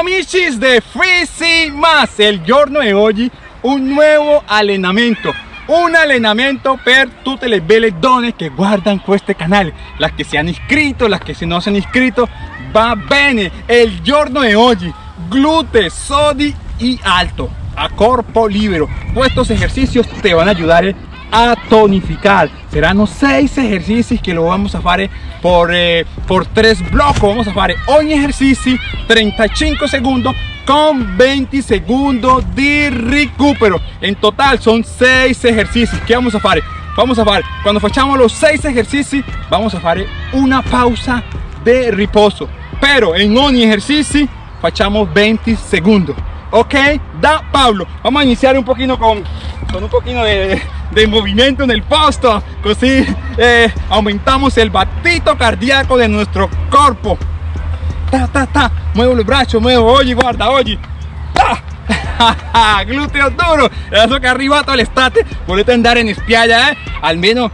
amici de Freezy Más, il giorno di oggi un nuovo allenamento un allenamento per tutte le belle donne che guardano questo canale las que se han inscrito, las que se no se han inscrito va bene, el giorno di oggi glúteos, sodi y alto a corpo libero estos ejercicios te van a ayudar a tonificar. Serán seis ejercicios que lo vamos a hacer por, eh, por tres blocos vamos a hacer un ejercicio 35 segundos con 20 segundos de recupero. En total son seis ejercicios. Que vamos a hacer vamos a hacer cuando fachamos los seis ejercicios vamos a hacer una pausa de reposo. Pero en un ejercicio fachamos 20 segundos ok da Pablo. Vamos a iniciar un poquito con, con un poquito de, de movimiento en el posto así eh, aumentamos el batito cardíaco de nuestro cuerpo. Ta ta ta. Muevo el brazo muevo oye guarda oye. Glúteos duros. Eso que arriba todo el estate. Volete andar en spiaggia eh? almeno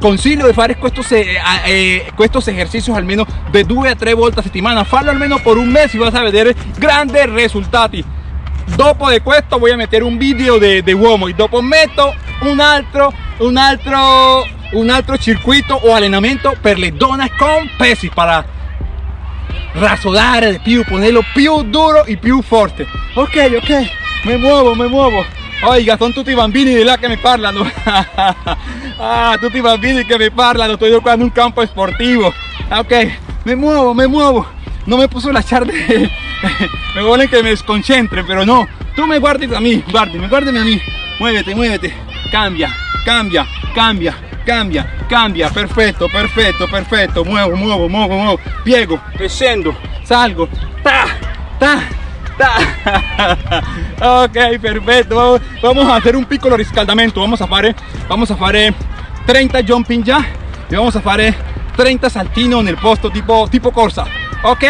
consiglio di fare estos, eh, eh, estos ejercicios almeno de 2 a 3 volte a settimana farlo almeno por un mes y vas a ver grandes resultados dopo de esto voy a meter un video de, de uomo y dopo meto un altro un altro un altro circuito o allenamento per le donne con pesi para rasodare de più ponerlo più duro y più fuerte ok ok me muevo me muevo oiga son tutti bambini di là che mi parlano. Ah tutti bambini che mi parlano estoy jugando en un campo sportivo ok me muevo me muevo no me puso la charla me vuelven que me desconcentre, pero no. Tú me guardes a mí, guárdeme, guárdeme a mí. Muévete, muévete. Cambia, cambia, cambia, cambia, cambia. Perfecto, perfecto, perfecto. Muevo, muevo, muevo, muevo. Piego, descendo, salgo. Ta, ta, ta. ok, perfecto. Vamos a hacer un piccolo riscaldamento. Vamos a hacer, vamos a hacer 30 jumping ya. Y vamos a hacer 30 saltino en el posto tipo, tipo corsa. Ok,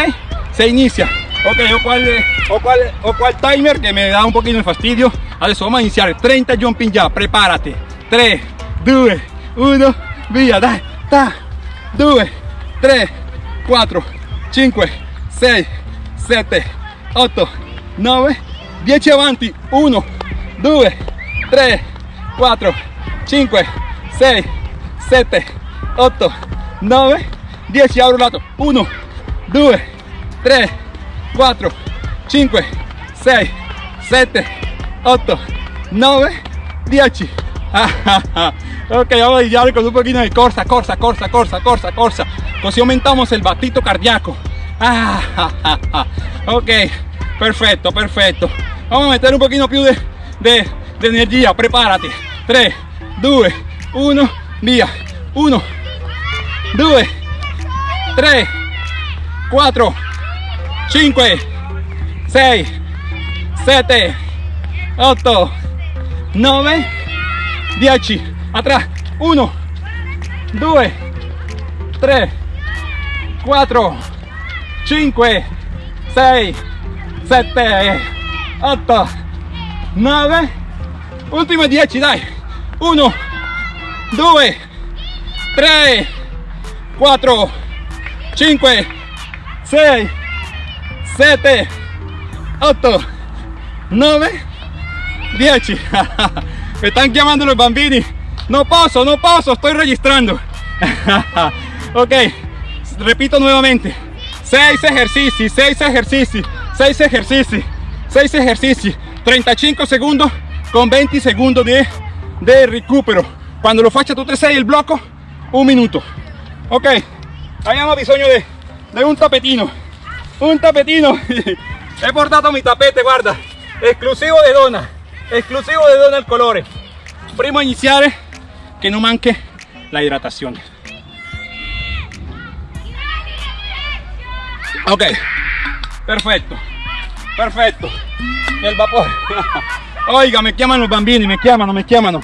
se inicia. Ok, o cual, o, cual, o cual timer que me da un poquito de fastidio. Adesso vamos a iniciar 30 jumping ya, prepárate. 3, 2, 1, via, dai, ta, 2, 3, 4, 5, 6, 7, 8, 9, 10 avanti, 1, 2, 3, 4, 5, 6, 7, 8, 9, 10 apro lato, 1, 2, 3, 4, 5, 6, 7, 8, 9, 10. ok, vamos a iniciar con un poquito de corsa, corsa, corsa, corsa, corsa, corsa. Così aumentamos el batito cardíaco. ok, perfecto, perfecto. Vamos a meter un poquito più de, de, de energía. Prepárate. 3, 2, 1, via. 1, 2, 3, 4, 5 6 7 8 9 10 atrás 1 2 3 4 5 6 7 8 9 último 10 dai. 1 2 3 4 5 6 7, 8, 9, 10. Me están llamando los bambini. No paso, no paso, estoy registrando. ok, repito nuevamente. 6 ejercicios, 6 ejercicios, 6 ejercicios, 6 ejercicios. 35 segundos con 20 segundos de, de recupero. Cuando lo faccia tutte 6 el bloco, un minuto. Ok, abbiamo bisogno de un tapetino un tapetino. He portado mi tapete guarda. Exclusivo de dona exclusivo de dona el colore. Primo iniciar que no manque la hidratación. Ok. Perfecto. Perfecto. El vapor. Oiga me llaman los bambini me llaman me llaman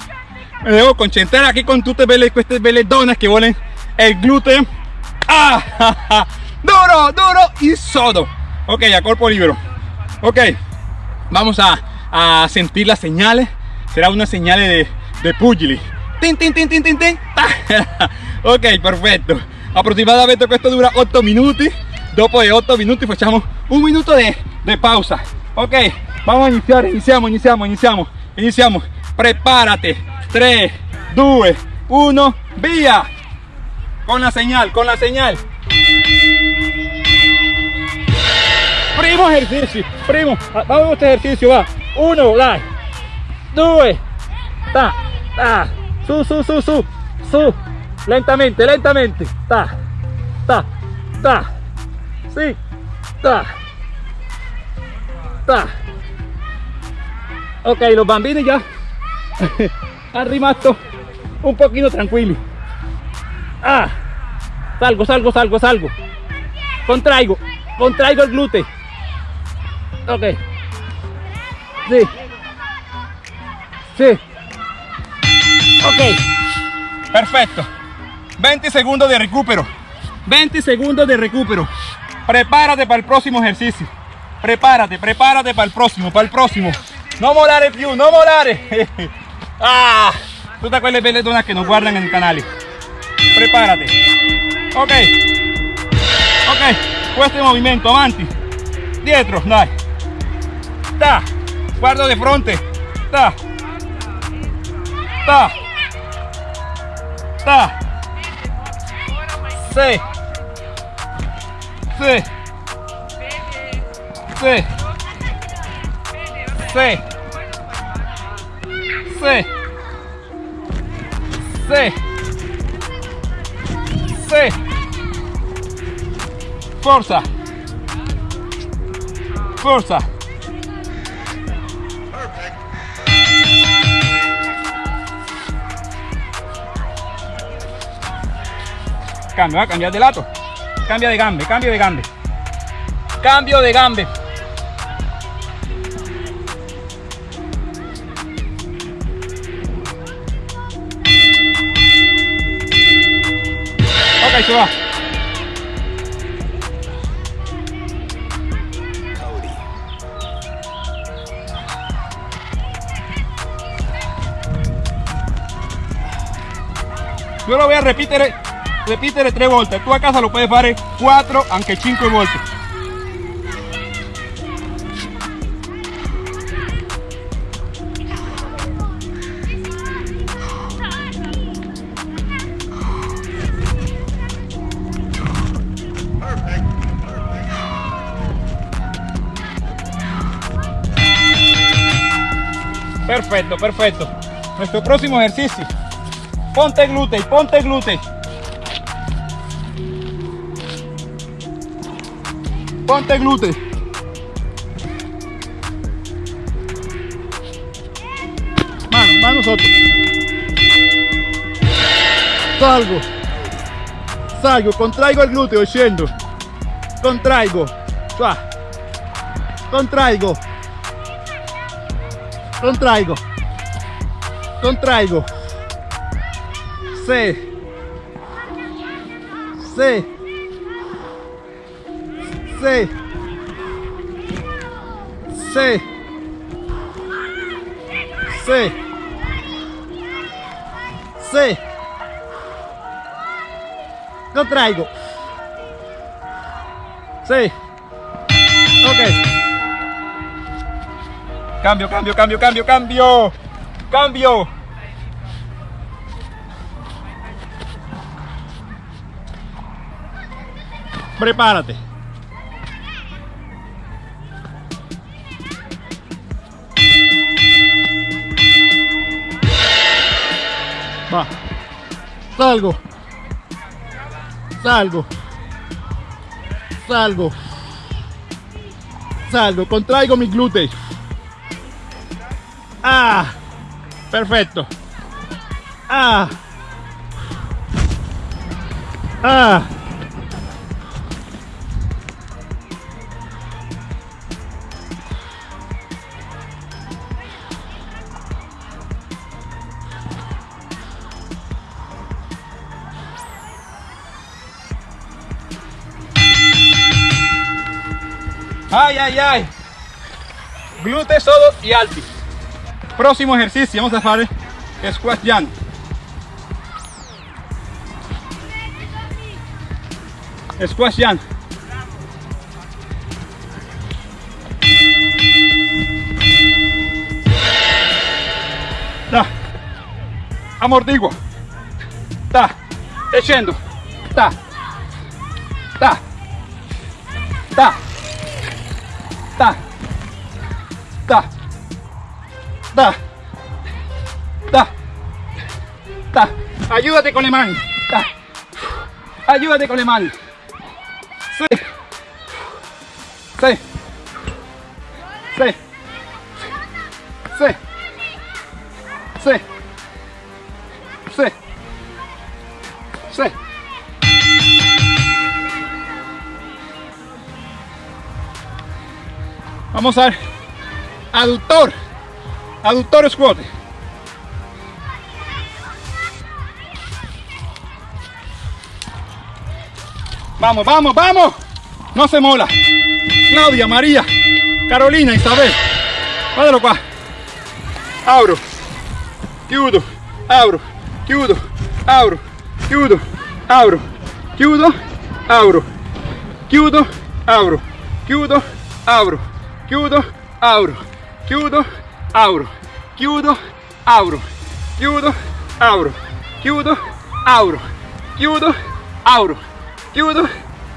me debo concentrar aquí con tutte belle queste belle donas que vuelen el glúteo ah, duro, duro y sodo. Ok, a cuerpo libre. Ok, vamos a, a sentir las señales. Será una señal de, de pugili. Tin, tin, tin, tin, tin, tin. ok, perfetto. Aproximadamente esto dura 8 minutos. Dopo de 8 minutos facciamo un minuto de de pausa. Ok, vamos a iniciar, iniciamos, iniciamos, iniciamos, iniciamos. Prepárate. 3, 2, 1, vía. Con la señal, con la señal. Primo ejercicio, primo. Vamos a este ejercicio, va. Uno, dai. Due. Ta, ta. Su, su, su, su. Su. Lentamente, lentamente. Ta, ta, ta. Sí. Ta. Ta. Ok, los bambini ya han rimasto un poquito tranquilo. Ah. Salgo, salgo, salgo, salgo. Contraigo, contraigo el glúteo. Ok. Sí. Sí. Ok. Perfecto. 20 segundos de recupero. 20 segundos de recupero. Prepárate para el próximo ejercicio. Prepárate, prepárate para el próximo, para el próximo. No molare più, no molare. ah, todas quelle belle que nos guardan en el canal. Ok. Ok. Este movimiento, avanti. Dietro, dai. Ta. Guardo de frente. Ta. Ta. Ta. Sí. Sí. Sí. Sí. Sí. Sí. Sí. Forza. Forza. Cambio, va a cambiar de lado. Cambia de gambe, cambio de gambe. Cambio de gambe. Yo lo voy a repetir, repetir tres volte. Tú a casa lo puedes hacer cuatro, aunque cinco volte. Perfecto, perfecto. Nuestro próximo ejercicio. Ponte glúteo, ponte glúteo. Ponte glúteo. Mano, mano sotto. Salgo. Salgo, contraigo el glúteo, scendo. Contraigo. Contraigo. Contraigo. Contraigo. Sí. Sí. Sí. Sí. Sí. Sí. Contraigo. Sí. Ok. Cambio, cambio, cambio, cambio, cambio. Cambio. Prepárate. Va. Salgo. Salgo. Salgo. Salgo. Contraigo mis glúteos. Ah. Perfecto. Ah. Ah. Ay, ay, ay. Glúteos todos y alti próximo ejercicio vamos a hacer squat jump squat jump ta. Amortigua ta. Echendo ta. Ta. Ta. Ta. Ta ta. Ta. Ta. Ayúdate con le mani ta. Ayúdate con le mani sí. Sí. Sí. Sí. Sí. Sí. Sí. Vamos a ver. Aductor. Aductor squat. Vamos, vamos, vamos. No se mola. Claudia, María, Carolina, Isabel. Guardalo qua. Abro. Chiudo. Abro. Chiudo. Abro. Chiudo. Abro. Chiudo. Abro. Chiudo. Abro. Chiudo. Abro. Chiudo. Abro. Chiudo. Chiudo. Abro. Chiudo. Abro. Chiudo. Abro. Chiudo. Abro. Chiudo.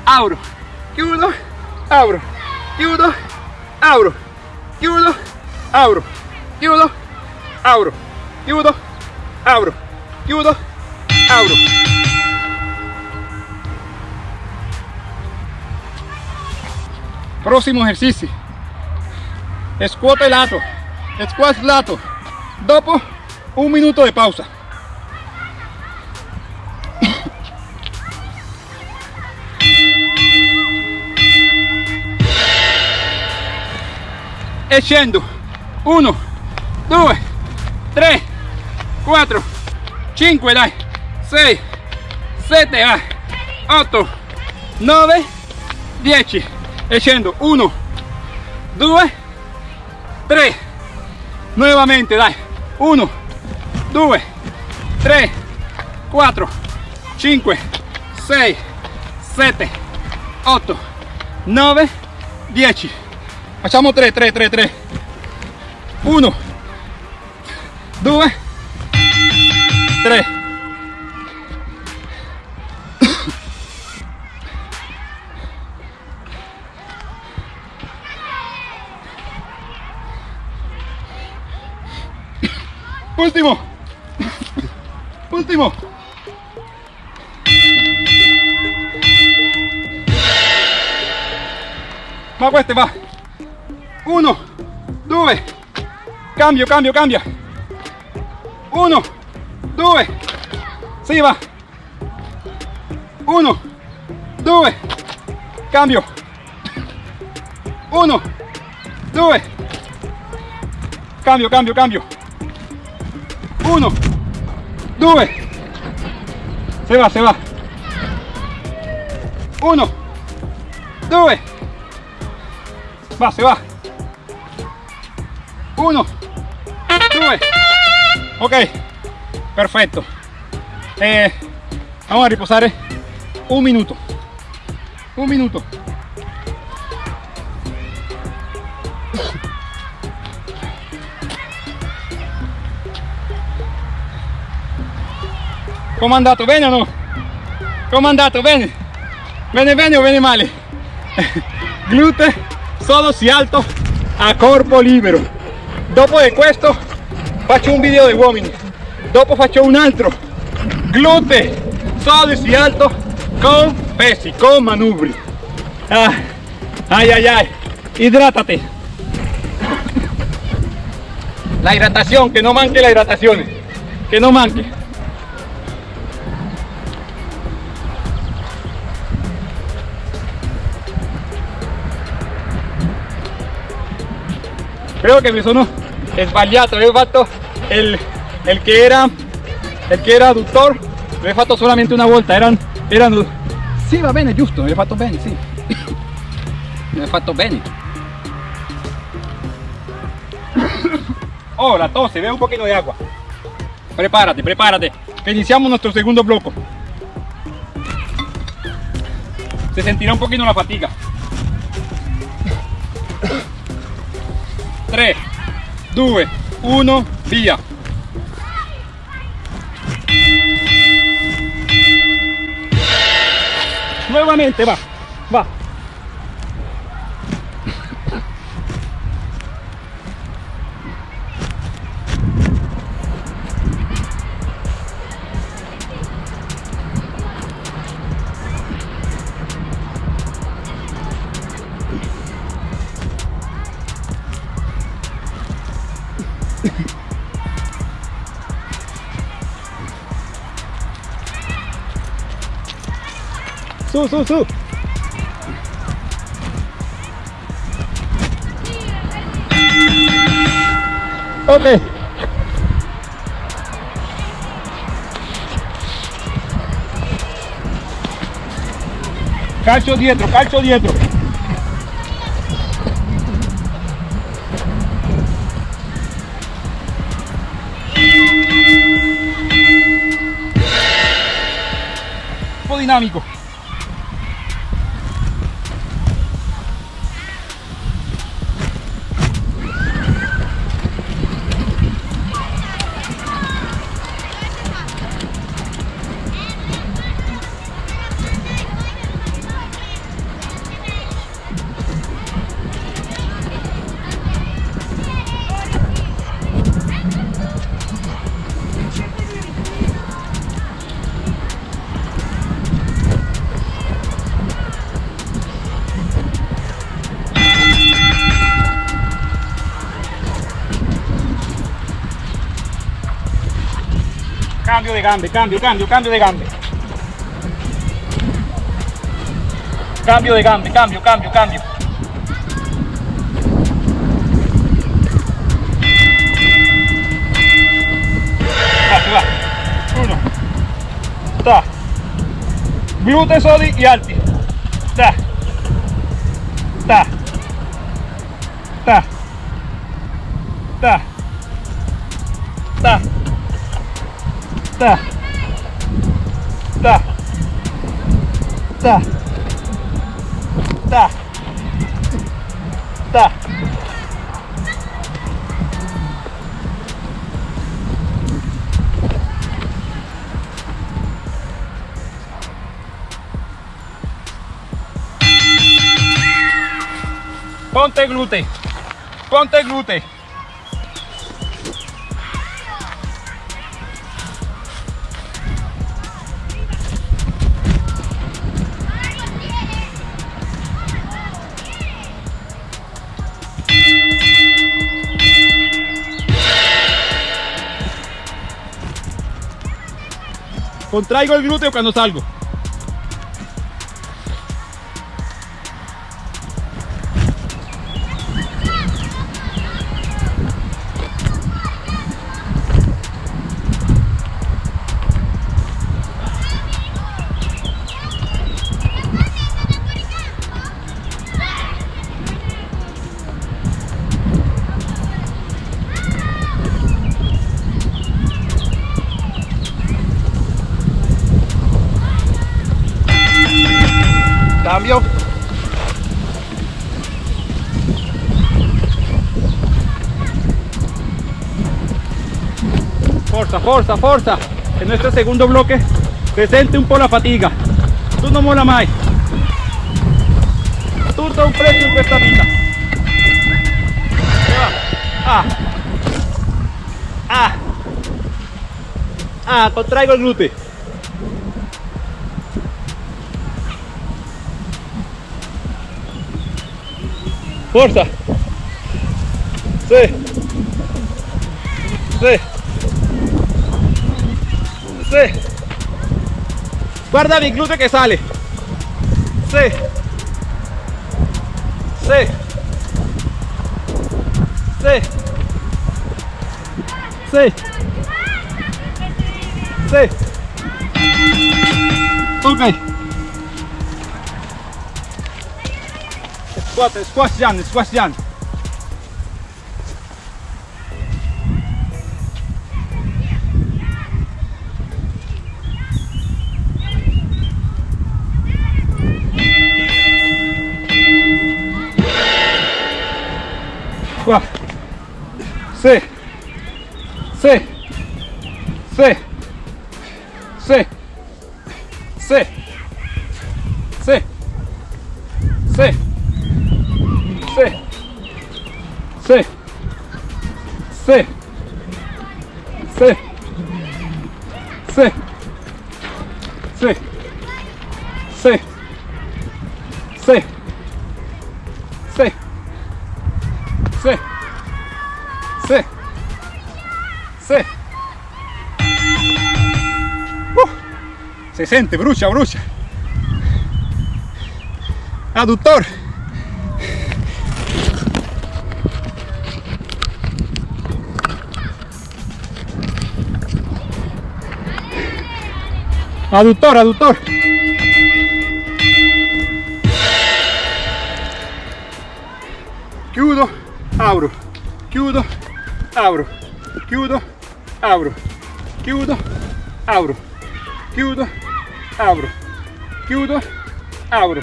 Abro. Chiudo. Abro. Chiudo. Abro. Chiudo. Abro. Chiudo. Abro. Chiudo. Abro. Chiudo. Abro. Próximo ejercicio. Squat lato. Squat lato. Dopo un minuto de pausa. e scendo. 1 2 3 4 5 dai. 6 7 vai. 8 9 10 e scendo. 1 2 3 nuovamente dai. 1 2 3 4 5 6 7 8 9 10 facciamo 3 3 3 3 1 2 3 Ultimo. Ultimo. Ma queste va. Uno, due. Cambio, cambio, cambia. Uno, due. Si va. Uno, due. Cambio. Uno, due. Cambio, cambio, cambio. 1 2 se va se va. 1 2 va se va. 1 2 ok. Perfecto. Eh, vamos a reposar un minuto. Un minuto Come è andato? Bene o no? Come andato? Bene o bene male? Glute solo si alto a corpo libero. Dopo di questo faccio un video di uomini. Dopo faccio un altro. Glute solo si alto con pesi, con manubri. Ah, ay, ay, ay. Hidrátate. La hidratación, que no manque la hidratación. Que no manque. Creo che mi sono sbagliato avevo fatto il, il che era il che era l'ho fatto solamente una volta erano, erano sì va bene giusto l'ho fatto bene sì l'ho fatto bene. Oh la tos ve un poquito de agua. Prepárate prepárate que iniciamos nuestro segundo bloque. Se sentirá un poquito la fatiga 3, 2, 1, via! Nuovamente va, va, sube, sube. Ok. Calcio dietro, calcio dietro. dinámico. Cambio de gambe, cambio, cambio, cambio de gambe. Cambio de gambe, cambio, cambio, cambio. Va, va. Uno. Ta. Glute soli y alti. Ta. Ta. Ta. Ponte glute. Ponte glute. Contraigo el glúteo cuando salgo. Cambio. Forza, forza, forza. En nuestro segundo bloque presente un po' la fatiga. Tu non mola mai. Tutto ha un prezzo in questa vita. Ah. Ah. Ah, contraigo il glute. Forza. Sí. Sí. Sí. Guarda mi glúteo que sale. Sí. Sí. Sí. Sí. Sí. Ok. scuote, scuoti Gianni, scuoti Gianni. Qua. Sì. Sì. gente, brucha, brucha. Aductor. Aductor, aductor. Chiudo, abro. Chiudo, abro. Chiudo, abro. Chiudo, abro. Chiudo, abro apro, chiudo, apro,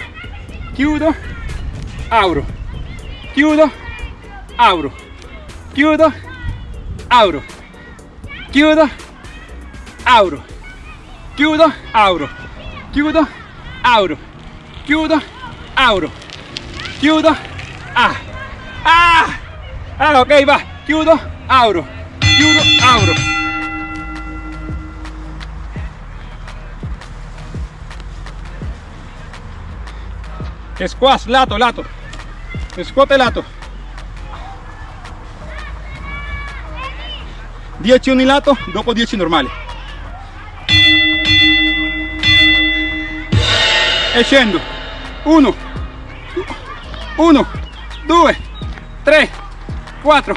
chiudo, apro, chiudo, apro, chiudo, apro, chiudo, apro, chiudo, apro, chiudo, apro, chiudo, apro, chiudo, ah, ah, ah, ok, va, chiudo, apro, chiudo, apro. Squash, lato, lato. Squat e lato. 10 unilato, dopo 10 normali. E scendo. 1, 1, 2, 3, 4,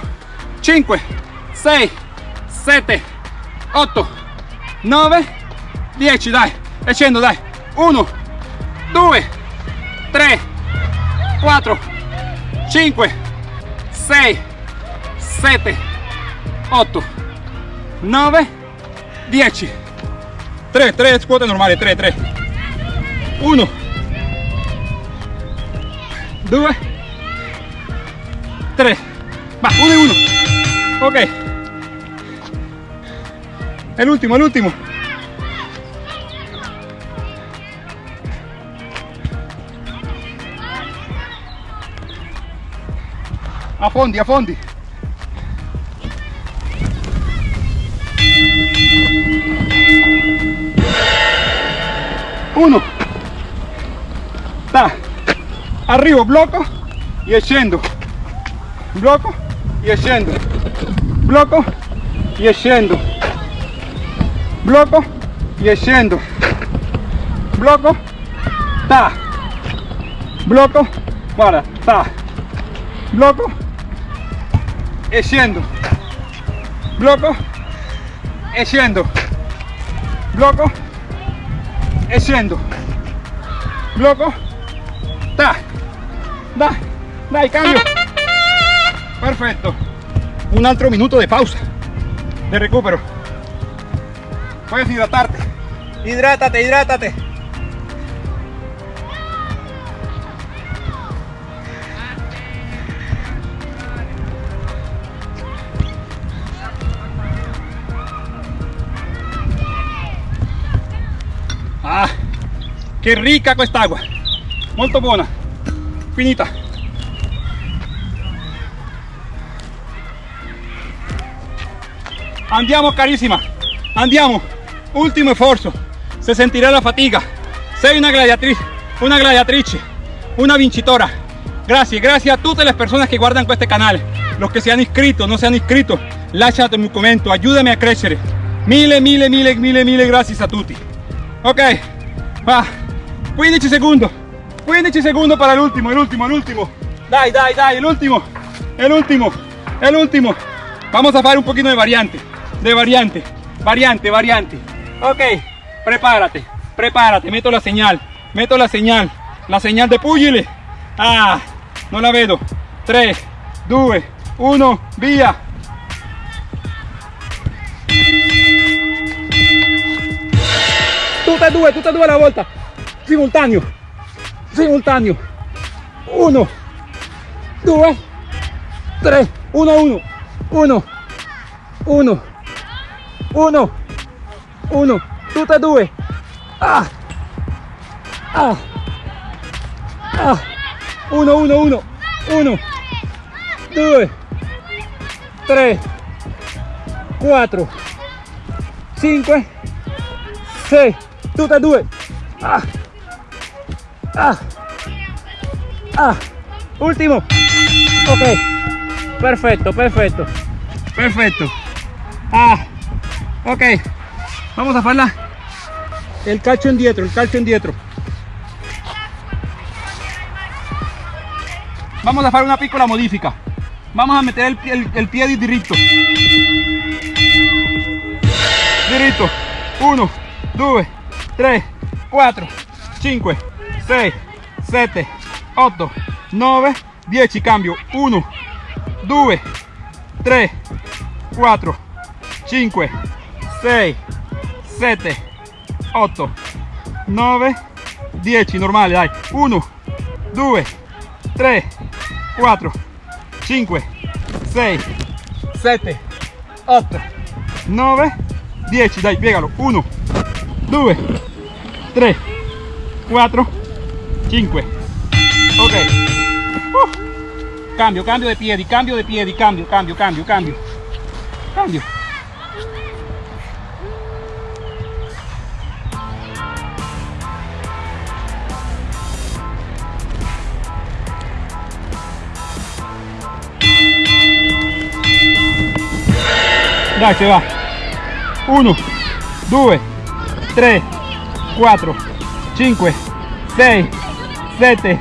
5, 6, 7, 8, 9, 10, dai. E scendo, dai. 1, 2, 3, 4, 5, 6, 7, 8, 9, 10. 3, 3 squat normali, 3, 3. 1, 2, 3. Va, 1 y 1. Ok. El último, el último. A fondi, a fondi. Uno. Da. Arrivo, blocco e scendo. Blocco e scendo. Blocco e scendo. Blocco e scendo. Blocco. Ta. Blocco. Guarda, ta. Blocco echando bloco. Echando bloco. Echando bloco. Ta. Da. Da y cambio. Perfecto. Un altro minuto de pausa. De recupero. Puedes hidratarte. Hidrátate hidrátate. Che ricca quest'acqua, molto buona, finita. Andiamo carissima, andiamo, ultimo esfuerzo, se sentirá la fatiga. Sei una gladiatriz, una gladiatrice, una vincitora. Gracias, gracias a todas las personas que guardan este canal, los que se han inscrito, no se han inscrito, lasciate un commento, ayúdame a crecer. Mille, mille, mille, mille, mille gracias a tutti. Ok, va, 15 segundos, 15 segundos para el último, el último, el último. Dai, dai, dai, el último, el último, el último. Vamos a hacer un poquito de variante, de variante, variante, variante. Ok, prepárate, prepárate, meto la señal, meto la señal, la señal de pugile. Ah, no la vedo. 3, 2, 1, via. tutte e due, tutte e due alla volta, simultaneo, simultaneo, uno, due, tre, uno, uno, uno, uno, uno, uno, tutte e due, ah, ah, ah, 1, 1, 1, 1, 2, 3, 4, 5, 6, tutte due. Ah. Ah. Ah. Último. Ok. Perfecto, perfecto. Perfecto. Ah. Ok. Vamos a farla. El calcio indietro, el calcio indietro. Vamos a hacer una piccola modifica. Vamos a meter el, el, el pie diritto. Diritto. 1, 2, 3, 4, 5, 6, 7, 8, 9, 10. Cambio. 1, 2, 3, 4, 5, 6, 7, 8, 9, 10. Normale, dai. 1, 2, 3, 4, 5, 6, 7, 8, 9, 10. Dai, piegalo. 1, 2, 3, 4, 5. Ok. Uh. Cambio, cambio de piedi, cambio de piedi, cambio, cambio, cambio, cambio. Cambio. Dai, se va. 1, 2, 3, 4, 5, 6, 7,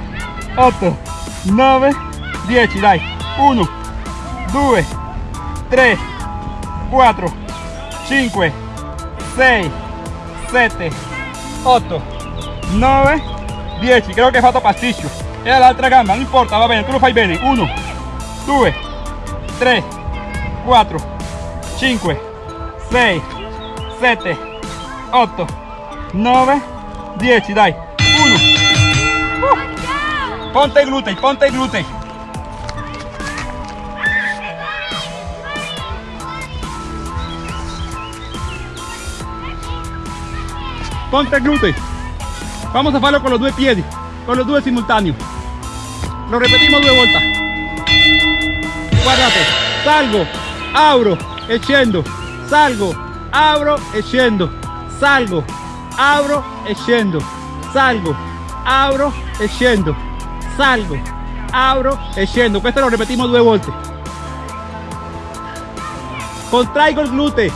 8, 9, 10. Dai. 1, 2, 3, 4, 5, 6, 7, 8, 9, 10. Creo che hai fatto pasticcio. E all'altra gamba, non importa, va bene, tu lo fai bene. 1, 2, 3, 4, 5, 6, 7, 8, 9, 10, dai. 1. Ponte glúteo, ponte glúteo. Ponte glúteo. Vamos a hacerlo con los dos pies, con los dos simultáneos. Lo repetimos dos vueltas. Guardate. Salgo, abro, echendo. Salgo, abro, echendo. Salgo, abro, echendo. Salgo, abro, echendo salgo, abro, echando. Esto lo repetimos dos veces. Contraigo el glúteo.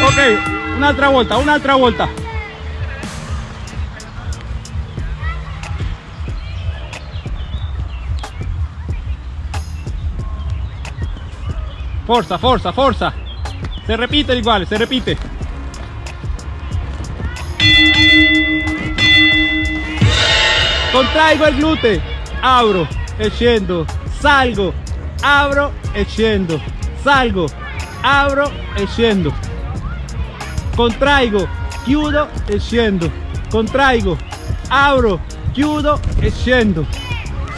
Ok, una otra vuelta, una otra vuelta. Forza, forza, forza. Se repite igual, se repite. Contraigo el glúteo. Abro, echendo, salgo, abro, echendo, salgo, abro, echendo. Contraigo, chiudo, echendo, contraigo, abro, chiudo, echendo.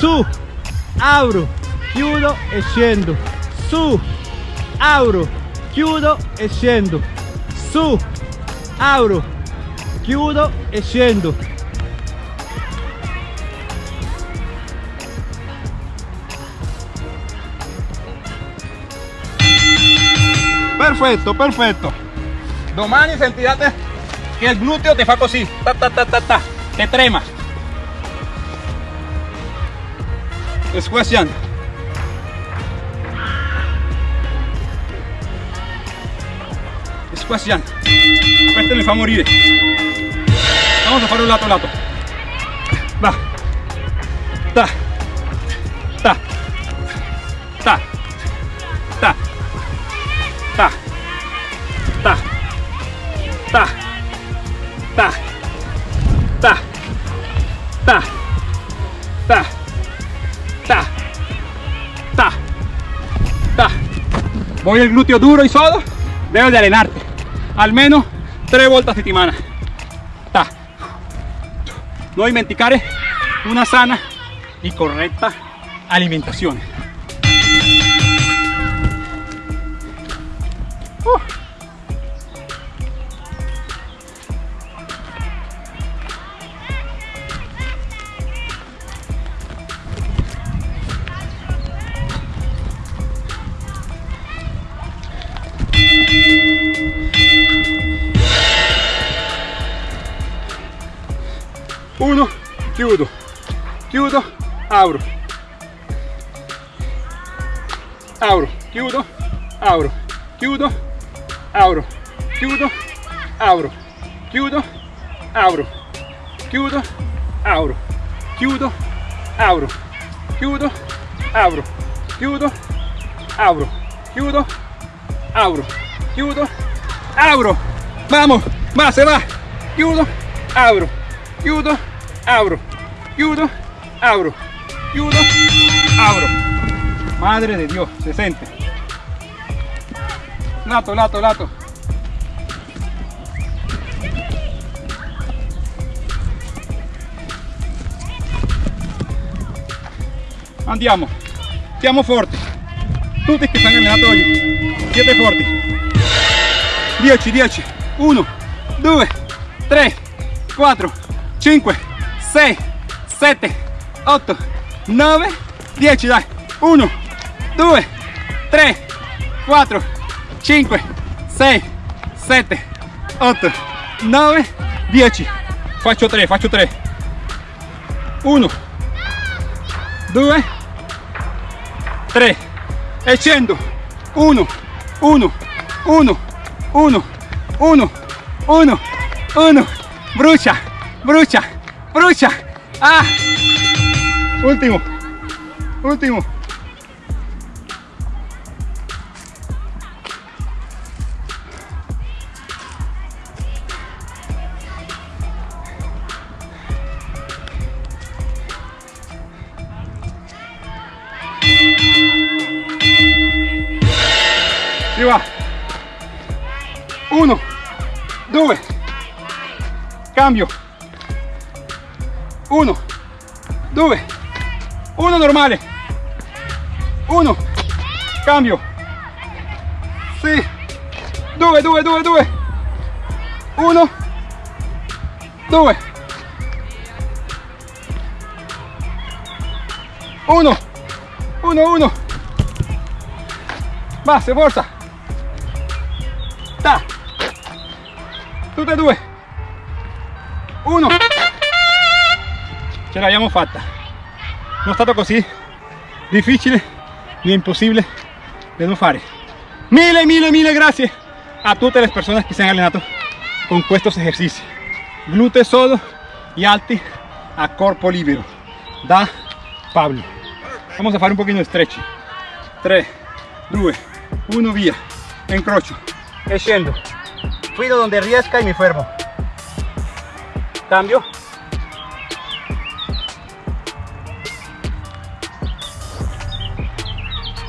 Su, abro, chiudo, echendo. Su, apro, chiudo e scendo. Su, apro, chiudo e scendo. Perfetto, perfetto. Domani sentirate che il gluteo ti fa così, ta ta ta ta ta, te trema. Squasciando. Squasciando. Questo mi fa morire. Vamos a fare un lato lato. Va. Ta. Ta. Ta. Ta. Ta. Ta. Ta. Ta. Ta. Ta. Ta. Ta. Ta. Voy el glúteo duro y solo. Debes de allenarte. Almeno tre volte a settimana. Ta. no dimenticare una sana y correcta alimentación. Apro, chiudo, apro, chiudo, apro, chiudo, apro, chiudo, apro, chiudo, apro, chiudo, apro, chiudo, apro, chiudo, apro, chiudo, apro, chiudo, apro. Vamos, va, se va. Chiudo, apro, chiudo, apro, chiudo, apro, chiudo, apro. Madre de Dios, se siente. Lato, lato, lato. Andiamo, siamo forti. Tutti che stanno allenato oggi. Siete forti. 10, 10. 1, 2, 3, 4, 5, 6, 7, 8, 9, 10, dai. 1, 2, 3, 4, 5, 6, 7, 8, 9, 10. Faccio 3, faccio 3. 1, 2, 3. E scendo. 1, 1, 1, 1, 1, 1, 1. Brucia, brucia, brucia. Ah. Último, último. Cambio. Uno, due, uno normale. Uno, cambio. Sì. Due, due, due, due. Uno, due. Uno, uno, uno. Basta, forza. Ta. Tutte e due. Uno. Ce l'abbiamo fatta. Non è stato così difficile ni imposible de no fare. Mille, mille, mille grazie a tutte le persone che si hanno allenato con questi esercizi. Glutei sodo y alti a corpo libero. Da Pablo. Vamos a fare un pochino di stretching. 3, 2, 1, via. Incrocio. E. Fido donde riesca y mi fermo cambio.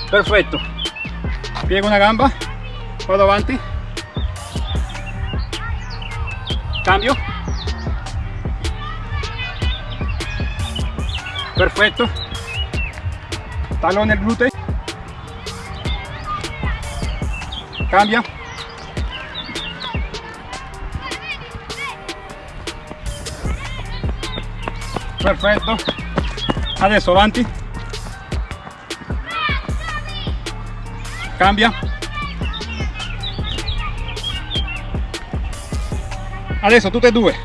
Perfecto. Piego una gamba. Para avanti. Cambio. Perfecto. Talón el glúteo. Cambia. Perfetto. Adesso avanti. Cambia. Adesso tutte e due.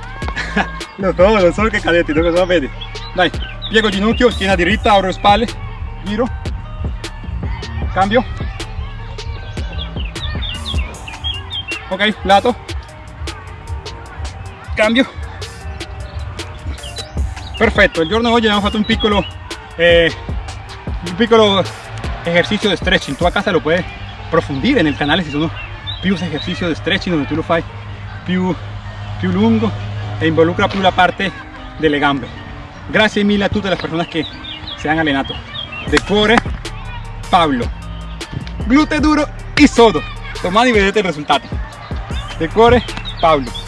lo so, lo so che cadetti, non lo vedi. Dai, piego ginocchio, schiena diritta, apro spalle, giro. Cambio. Ok, lato. Cambio. Perfetto, il giorno di oggi abbiamo fatto un piccolo, eh, un piccolo ejercicio de stretching. Tú a casa lo puedes profundir en el canal si sono più ejercicios de stretching donde tú lo fai più, più lungo e involucra più la parte delle gambe. Grazie mille a tutte le persone che si hanno allenato. De cuore, Pablo. Glute duro y sodo. Domani vedete il risultato. De cuore, Pablo.